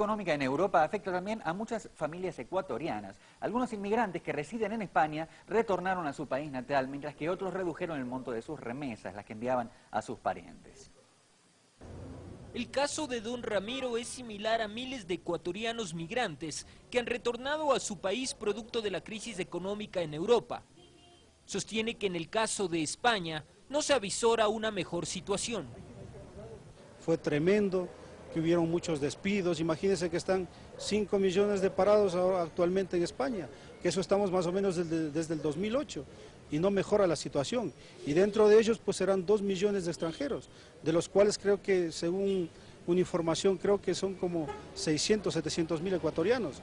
económica en Europa afecta también a muchas familias ecuatorianas. Algunos inmigrantes que residen en España retornaron a su país natal, mientras que otros redujeron el monto de sus remesas, las que enviaban a sus parientes. El caso de don Ramiro es similar a miles de ecuatorianos migrantes que han retornado a su país producto de la crisis económica en Europa. Sostiene que en el caso de España no se avisora una mejor situación. Fue tremendo, que hubieron muchos despidos, imagínense que están 5 millones de parados actualmente en España, que eso estamos más o menos desde, desde, el 2008 y no mejora la situación. Y dentro de ellos pues serán 2 millones de extranjeros, de los cuales creo que según una información creo que son como 600, 700 mil ecuatorianos.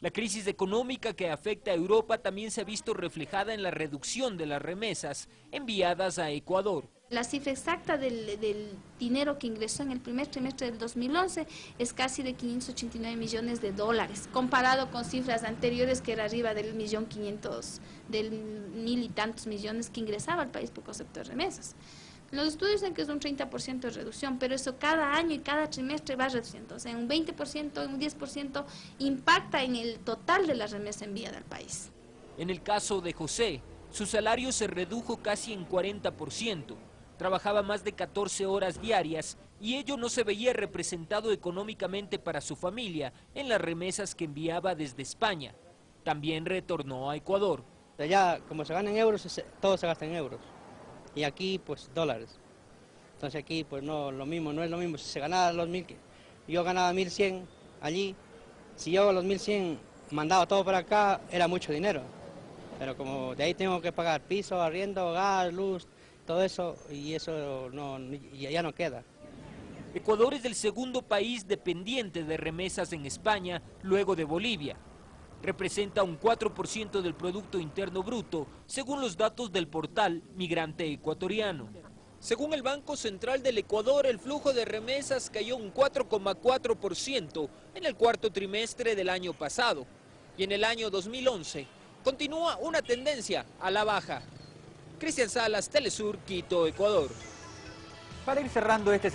La crisis económica que afecta a Europa también se ha visto reflejada en la reducción de las remesas enviadas a Ecuador. La cifra exacta del, dinero que ingresó en el primer trimestre del 2011 es casi de 589 millones de dólares, comparado con cifras anteriores que era arriba del millón 500, del mil y tantos millones que ingresaba al país por concepto de remesas. Los estudios dicen que es un 30% de reducción, pero eso cada año y cada trimestre va reduciendo. O sea, un 20%, un 10% impacta en el total de la remesa enviada al país. En el caso de José, su salario se redujo casi en 40% trabajaba más de 14 horas diarias y ello no se veía representado económicamente para su familia en las remesas que enviaba desde España. También retornó a Ecuador. Allá, como se gana en euros, todo se gasta en euros. Y aquí, pues, dólares. Entonces aquí, pues, no, lo mismo, no es lo mismo. Si se ganaba los mil, yo ganaba 1100 allí, si yo los 1100 mandaba todo para acá, era mucho dinero. Pero como de ahí tengo que pagar piso, arriendo, gas, luz, todo eso y eso no, ya no queda. Ecuador es el segundo país dependiente de remesas en España, luego de Bolivia. Representa un 4% del Producto Interno Bruto, según los datos del portal Migrante Ecuatoriano. Según el Banco Central del Ecuador, el flujo de remesas cayó un 4,4% en el cuarto trimestre del año pasado. Y en el año 2011 continúa una tendencia a la baja. Cristian Salas, Telesur, Quito, Ecuador. Para ir cerrando este